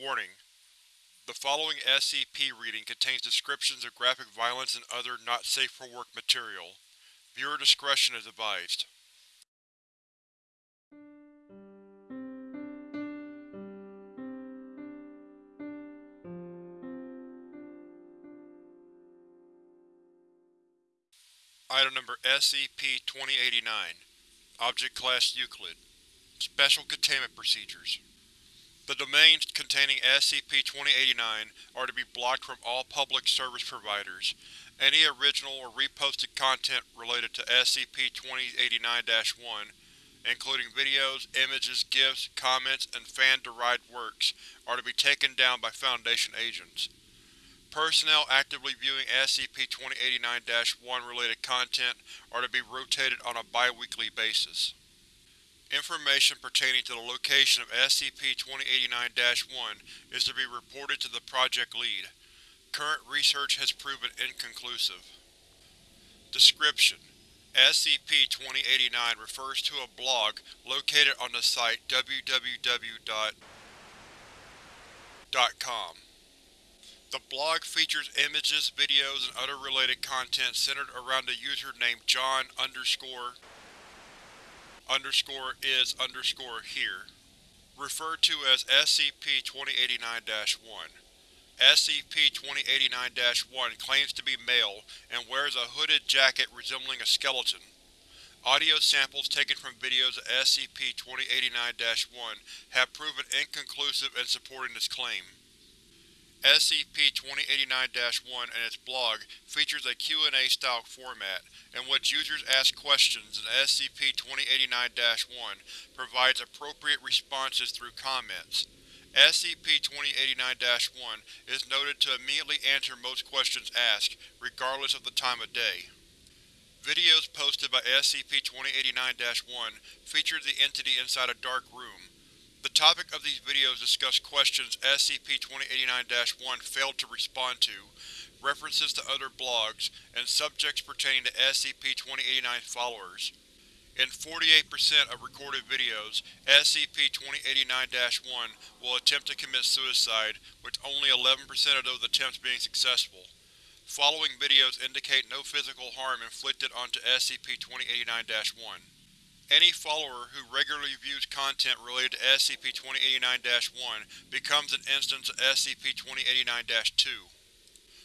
Warning: The following SCP reading contains descriptions of graphic violence and other not-safe-for-work material. Viewer discretion is advised. Item Number SCP-2089 Object Class Euclid Special Containment Procedures The domains containing SCP-2089 are to be blocked from all public service providers. Any original or reposted content related to SCP-2089-1, including videos, images, GIFs, comments, and fan-derived works, are to be taken down by Foundation agents. Personnel actively viewing SCP-2089-1 related content are to be rotated on a bi-weekly basis. Information pertaining to the location of SCP-2089-1 is to be reported to the Project Lead. Current research has proven inconclusive. Description: SCP-2089 refers to a blog located on the site www.com. The blog features images, videos, and other related content centered around the user named John underscore underscore is underscore here, referred to as SCP-2089-1. SCP-2089-1 claims to be male and wears a hooded jacket resembling a skeleton. Audio samples taken from videos of SCP-2089-1 have proven inconclusive in supporting this claim. SCP-2089-1 and its blog features a Q&A style format, in which users ask questions and SCP-2089-1 provides appropriate responses through comments. SCP-2089-1 is noted to immediately answer most questions asked, regardless of the time of day. Videos posted by SCP-2089-1 feature the entity inside a dark room, the topic of these videos discuss questions SCP-2089-1 failed to respond to, references to other blogs, and subjects pertaining to SCP-2089 followers. In 48% of recorded videos, SCP-2089-1 will attempt to commit suicide, with only 11% of those attempts being successful. Following videos indicate no physical harm inflicted onto SCP-2089-1. Any follower who regularly views content related to SCP-2089-1 becomes an instance of SCP-2089-2.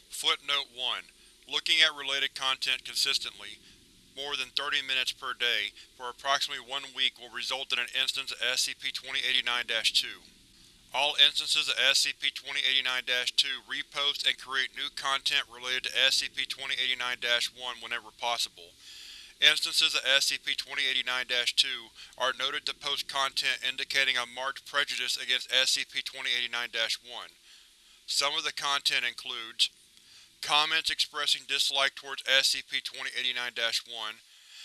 Footnote 1. Looking at related content consistently, more than 30 minutes per day, for approximately one week will result in an instance of SCP-2089-2. All instances of SCP-2089-2 repost and create new content related to SCP-2089-1 whenever possible. Instances of SCP-2089-2 are noted to post content indicating a marked prejudice against SCP-2089-1. Some of the content includes comments expressing dislike towards SCP-2089-1,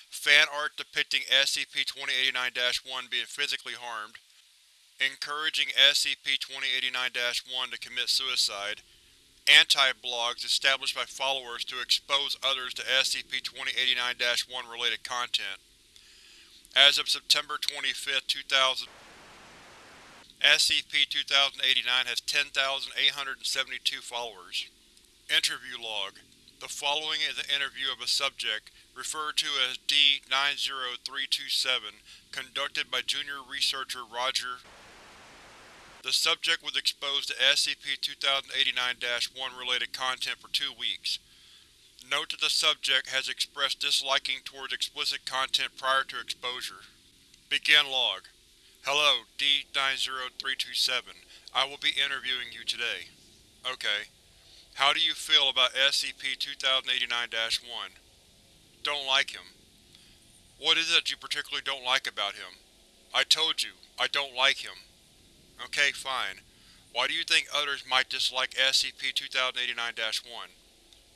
fan art depicting SCP-2089-1 being physically harmed, encouraging SCP-2089-1 to commit suicide, anti-blogs established by followers to expose others to SCP-2089-1 related content. As of September 25, 2000, SCP-2089 has 10,872 followers. Interview log. The following is an interview of a subject, referred to as D-90327, conducted by junior researcher Roger the subject was exposed to SCP-2089-1 related content for two weeks. Note that the subject has expressed disliking towards explicit content prior to exposure. Begin log. Hello, D-90327. I will be interviewing you today. Okay. How do you feel about SCP-2089-1? Don't like him. What is it that you particularly don't like about him? I told you, I don't like him. Okay, fine. Why do you think others might dislike SCP-2089-1?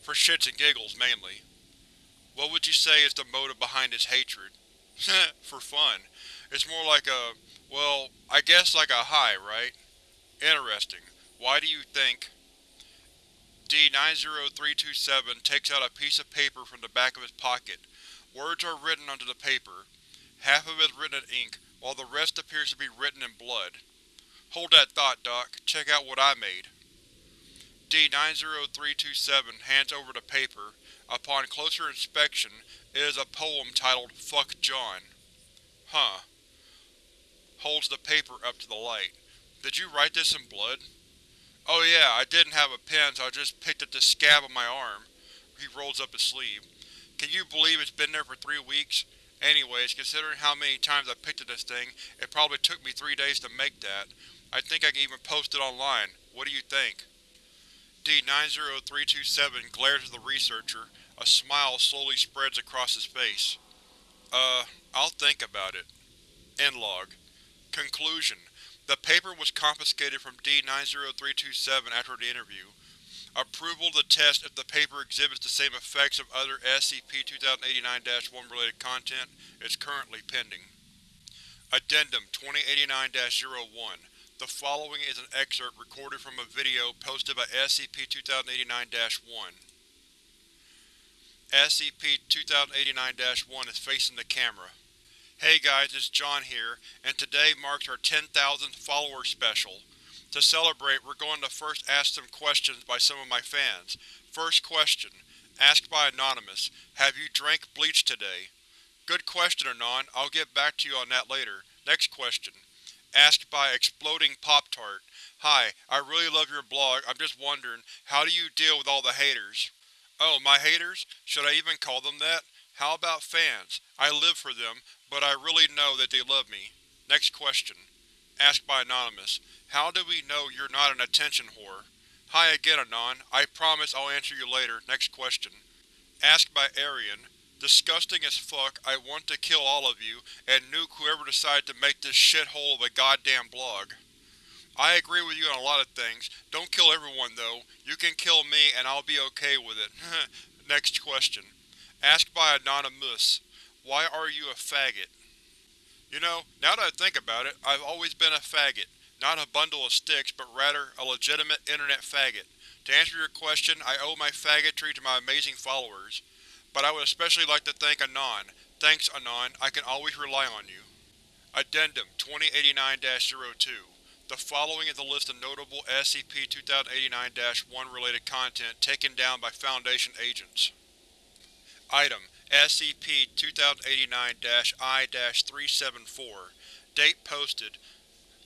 For shits and giggles, mainly. What would you say is the motive behind his hatred? For fun. It's more like a… well, I guess like a high, right? Interesting. Why do you think… D-90327 takes out a piece of paper from the back of his pocket. Words are written onto the paper. Half of it is written in ink, while the rest appears to be written in blood. Hold that thought, Doc. Check out what I made. D-90327 hands over the paper. Upon closer inspection, it is a poem titled Fuck John. Huh. Holds the paper up to the light. Did you write this in blood? Oh yeah, I didn't have a pen so I just picked up the scab on my arm. He rolls up his sleeve. Can you believe it's been there for three weeks? Anyways, considering how many times I picked at this thing, it probably took me three days to make that. I think I can even post it online. What do you think? D-90327 glares at the researcher. A smile slowly spreads across his face. Uh, I'll think about it. End log. Conclusion. The paper was confiscated from D-90327 after the interview. Approval of the test if the paper exhibits the same effects of other SCP-2089-1 related content is currently pending. Addendum 2089-01 The following is an excerpt recorded from a video posted by SCP-2089-1. SCP-2089-1 is facing the camera. Hey guys, it's John here, and today marks our 10,000th follower special. To celebrate, we're going to first ask some questions by some of my fans. First question, asked by Anonymous, have you drank bleach today? Good question, Anon. I'll get back to you on that later. Next question, asked by Exploding Pop-Tart. Hi, I really love your blog, I'm just wondering, how do you deal with all the haters? Oh, my haters? Should I even call them that? How about fans? I live for them, but I really know that they love me. Next question, asked by Anonymous. How do we know you're not an attention whore? Hi again, Anon. I promise I'll answer you later. Next question. Asked by Arian. Disgusting as fuck, I want to kill all of you, and nuke whoever decided to make this shithole of a goddamn blog. I agree with you on a lot of things. Don't kill everyone, though. You can kill me, and I'll be okay with it. Next question. Asked by Anonymous. Why are you a faggot? You know, now that I think about it, I've always been a faggot. Not a bundle of sticks, but rather a legitimate internet faggot. To answer your question, I owe my faggotry to my amazing followers. But I would especially like to thank Anon. Thanks, Anon. I can always rely on you. Addendum 2089-02 The following is a list of notable SCP-2089-1 related content taken down by Foundation agents. Item SCP-2089-I-374 Date posted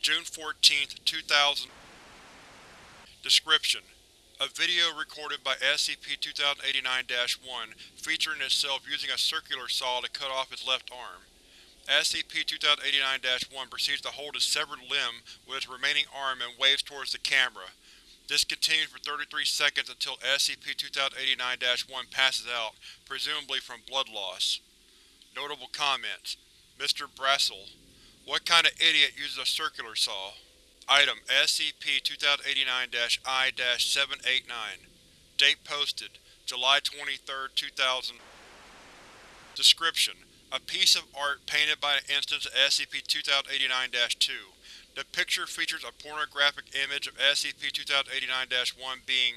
June 14, 2000 Description: A video recorded by SCP-2089-1 featuring itself using a circular saw to cut off its left arm. SCP-2089-1 proceeds to hold its severed limb with its remaining arm and waves towards the camera. This continues for 33 seconds until SCP-2089-1 passes out, presumably from blood loss. Notable comments: Mr. Brassel what kind of idiot uses a circular saw? Item SCP-2089-I-789 Date posted July 23, 2000 Description: A piece of art painted by an instance of SCP-2089-2. The picture features a pornographic image of SCP-2089-1 being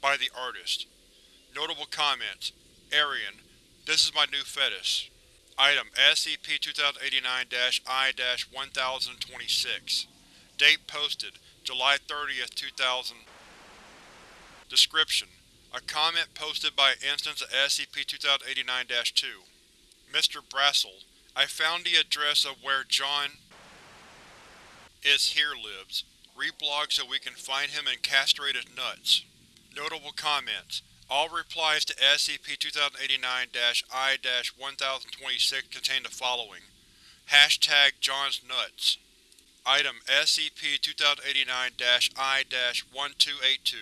by the artist. Notable comments: Arian, this is my new fetish. Item SCP-2089-I-1026 Date posted July 30, 2000 Description: A comment posted by an instance of SCP-2089-2 Mr. Brassel, I found the address of where John is here lives. Reblog so we can find him and castrate his nuts. Notable comments all replies to SCP-2089-I-1026 contain the following. Hashtag John's Nuts. Item SCP-2089-I-1282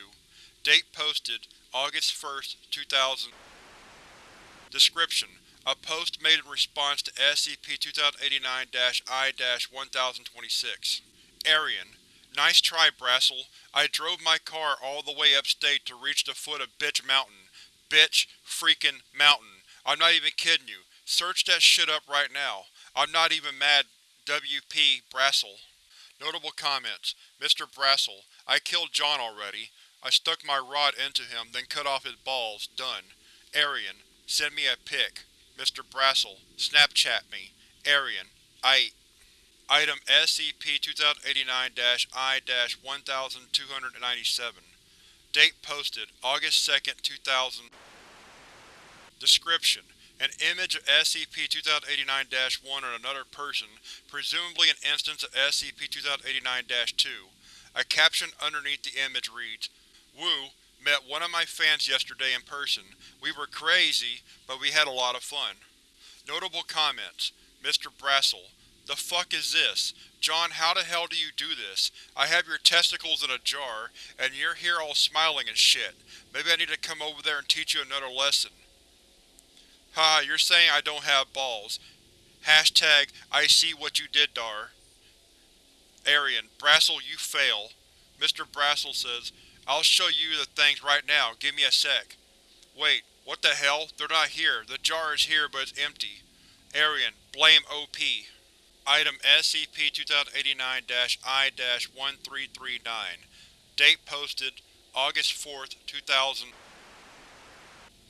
Date posted August 1, 2000 Description: A post made in response to SCP-2089-I-1026 Arian Nice try, Brassel. I drove my car all the way upstate to reach the foot of Bitch Mountain. Bitch freaking Mountain. I'm not even kidding you. Search that shit up right now. I'm not even mad WP Brassel. Notable comments. Mr. Brassel, I killed John already. I stuck my rod into him, then cut off his balls. Done. Arian, send me a pic. Mr. Brassel, Snapchat me. Arian, I. Item SCP-2089-I-1297 Date posted August 2, 2000 Description: An image of SCP-2089-1 on another person, presumably an instance of SCP-2089-2. A caption underneath the image reads, Woo, met one of my fans yesterday in person. We were crazy, but we had a lot of fun. Notable comments: Mr. Brassel, The fuck is this? John, how the hell do you do this? I have your testicles in a jar, and you're here all smiling and shit. Maybe I need to come over there and teach you another lesson. Ha, you're saying I don't have balls. Hashtag I see what you did dar. Arian, Brassel, you fail. Mr. Brassel says, I'll show you the things right now, give me a sec. Wait, what the hell? They're not here. The jar is here, but it's empty. Arian, blame OP. Item SCP-2089-I-1339 Date posted August 4, 2000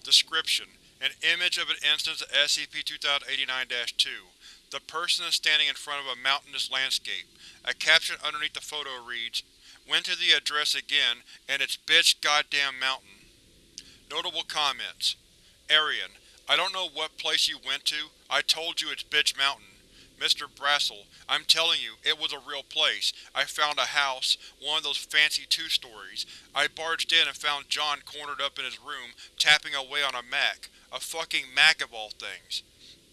Description: An image of an instance of SCP-2089-2. The person is standing in front of a mountainous landscape. A caption underneath the photo reads, Went to the address again, and it's bitch goddamn mountain. Notable comments: Arian, I don't know what place you went to, I told you it's bitch mountain. Mr. Brassel, I'm telling you, it was a real place. I found a house, one of those fancy two-stories. I barged in and found John cornered up in his room, tapping away on a Mac. A fucking Mac of all things.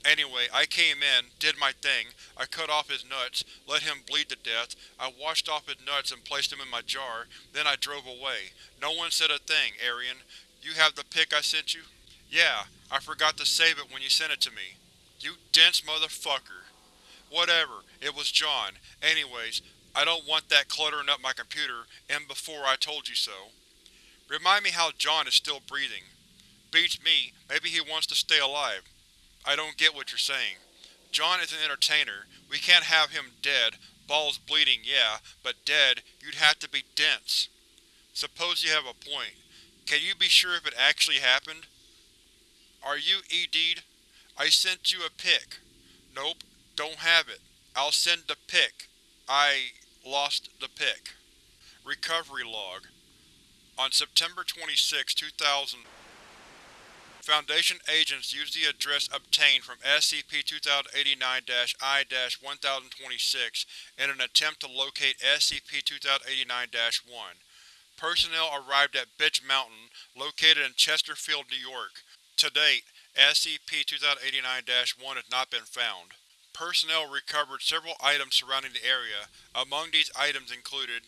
Anyway, I came in, did my thing, I cut off his nuts, let him bleed to death, I washed off his nuts and placed them in my jar, then I drove away. No one said a thing, Arian. You have the pic I sent you? Yeah, I forgot to save it when you sent it to me. You dense motherfucker. Whatever, it was John. Anyways, I don't want that cluttering up my computer, and before I told you so. Remind me how John is still breathing. Beats me, maybe he wants to stay alive. I don't get what you're saying. John is an entertainer. We can't have him dead, balls bleeding, yeah, but dead, you'd have to be dense. Suppose you have a point. Can you be sure if it actually happened? Are you ED'd? I sent you a pic. Nope, don't have it. I'll send the pic. I… lost the pic. Recovery Log On September 26, 2000 Foundation agents used the address obtained from SCP-2089-I-1026 in an attempt to locate SCP-2089-1. Personnel arrived at Bitch Mountain, located in Chesterfield, New York. To date, SCP-2089-1 has not been found. Personnel recovered several items surrounding the area. Among these items included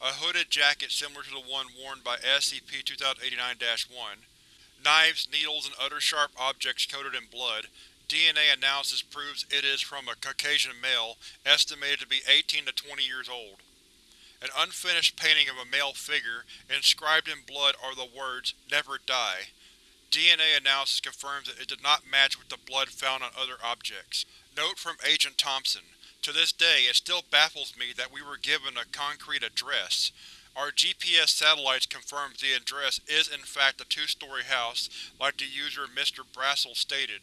a hooded jacket similar to the one worn by SCP-2089-1, knives, needles, and other sharp objects coated in blood. DNA analysis proves it is from a Caucasian male, estimated to be 18 to 20 years old. An unfinished painting of a male figure, inscribed in blood are the words, Never Die. DNA analysis confirms that it did not match with the blood found on other objects. Note from Agent Thompson. To this day, it still baffles me that we were given a concrete address. Our GPS satellites confirm the address is in fact a two-story house, like the user Mr. Brassel stated.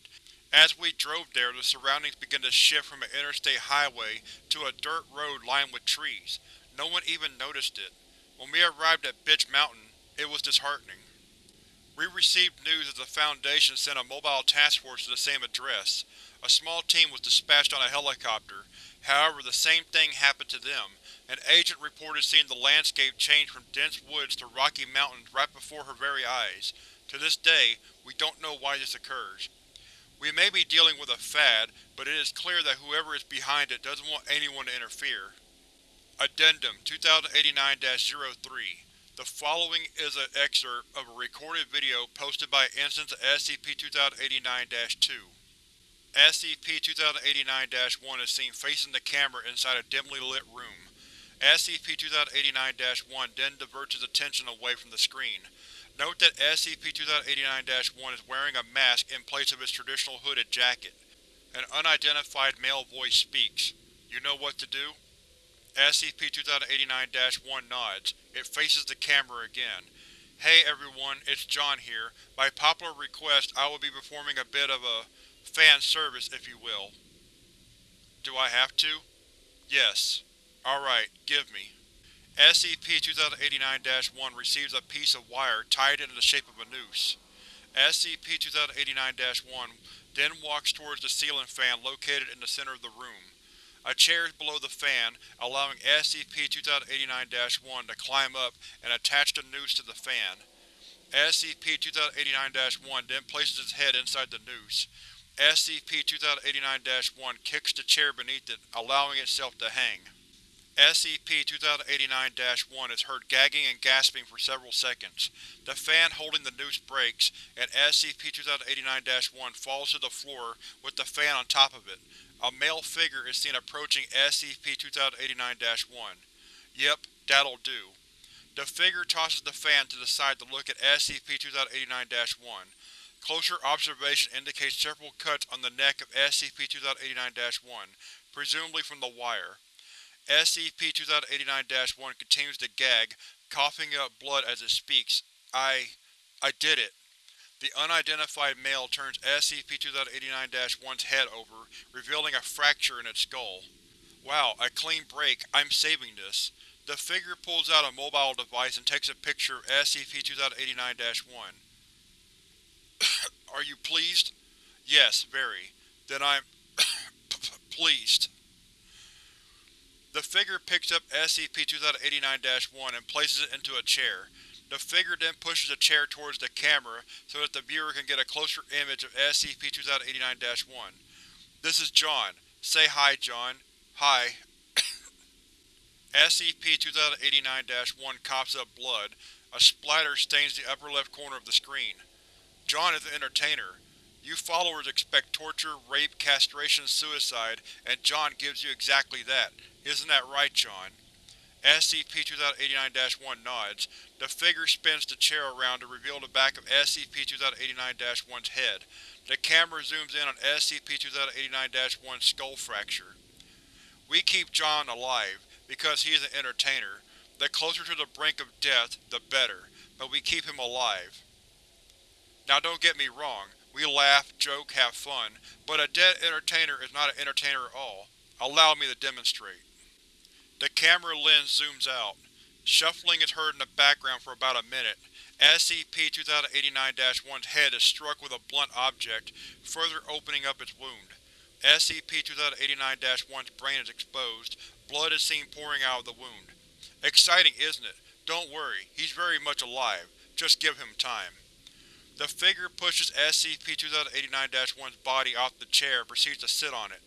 As we drove there, the surroundings began to shift from an interstate highway to a dirt road lined with trees. No one even noticed it. When we arrived at Bitch Mountain, it was disheartening. We received news that the Foundation sent a mobile task force to the same address. A small team was dispatched on a helicopter. However, the same thing happened to them. An agent reported seeing the landscape change from dense woods to rocky mountains right before her very eyes. To this day, we don't know why this occurs. We may be dealing with a fad, but it is clear that whoever is behind it doesn't want anyone to interfere. Addendum 2089-03 The following is an excerpt of a recorded video posted by Instance of SCP-2089-2. SCP-2089-1 is seen facing the camera inside a dimly lit room. SCP-2089-1 then diverts its attention away from the screen. Note that SCP-2089-1 is wearing a mask in place of its traditional hooded jacket. An unidentified male voice speaks. You know what to do? SCP-2089-1 nods. It faces the camera again. Hey everyone, it's John here. By popular request, I will be performing a bit of a fan service, if you will. Do I have to? Yes. Alright, give me. SCP-2089-1 receives a piece of wire tied into the shape of a noose. SCP-2089-1 then walks towards the ceiling fan located in the center of the room. A chair is below the fan, allowing SCP-2089-1 to climb up and attach the noose to the fan. SCP-2089-1 then places its head inside the noose. SCP-2089-1 kicks the chair beneath it, allowing itself to hang. SCP-2089-1 is heard gagging and gasping for several seconds. The fan holding the noose breaks, and SCP-2089-1 falls to the floor with the fan on top of it. A male figure is seen approaching SCP-2089-1. Yep, that'll do. The figure tosses the fan to the side to look at SCP-2089-1. Closer observation indicates several cuts on the neck of SCP-2089-1, presumably from the wire. SCP-2089-1 continues to gag, coughing up blood as it speaks. I… I did it. The unidentified male turns SCP-2089-1's head over, revealing a fracture in its skull. Wow, a clean break. I'm saving this. The figure pulls out a mobile device and takes a picture of SCP-2089-1. Are you pleased? Yes, very. Then I'm pleased. The figure picks up SCP-2089-1 and places it into a chair. The figure then pushes the chair towards the camera so that the viewer can get a closer image of SCP-2089-1. This is John. Say hi, John. Hi. SCP-2089-1 coughs up blood. A splatter stains the upper left corner of the screen. John is an entertainer. You followers expect torture, rape, castration, suicide, and John gives you exactly that. Isn't that right, John? SCP-2089-1 nods. The figure spins the chair around to reveal the back of SCP-2089-1's head. The camera zooms in on SCP-2089-1's skull fracture. We keep John alive, because he is an entertainer. The closer to the brink of death, the better, but we keep him alive. Now don't get me wrong, we laugh, joke, have fun, but a dead entertainer is not an entertainer at all. Allow me to demonstrate. The camera lens zooms out. Shuffling is heard in the background for about a minute. SCP-2089-1's head is struck with a blunt object, further opening up its wound. SCP-2089-1's brain is exposed. Blood is seen pouring out of the wound. Exciting, isn't it? Don't worry, he's very much alive. Just give him time. The figure pushes SCP-2089-1's body off the chair and proceeds to sit on it.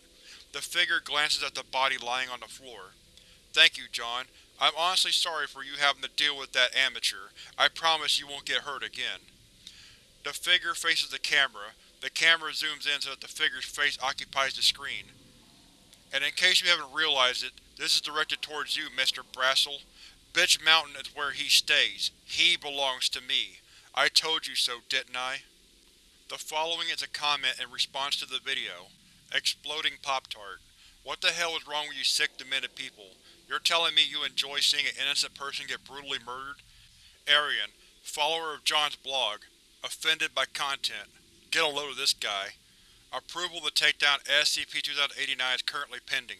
The figure glances at the body lying on the floor. Thank you, John. I'm honestly sorry for you having to deal with that amateur. I promise you won't get hurt again. The figure faces the camera. The camera zooms in so that the figure's face occupies the screen. And in case you haven't realized it, this is directed towards you, Mr. Brassel. Bitch Mountain is where he stays. He belongs to me. I told you so, didn't I? The following is a comment in response to the video. Exploding Pop-Tart. What the hell is wrong with you sick, demented people? You're telling me you enjoy seeing an innocent person get brutally murdered? Arian, follower of John's blog. Offended by content. Get a load of this guy. Approval to take down SCP-2089 is currently pending.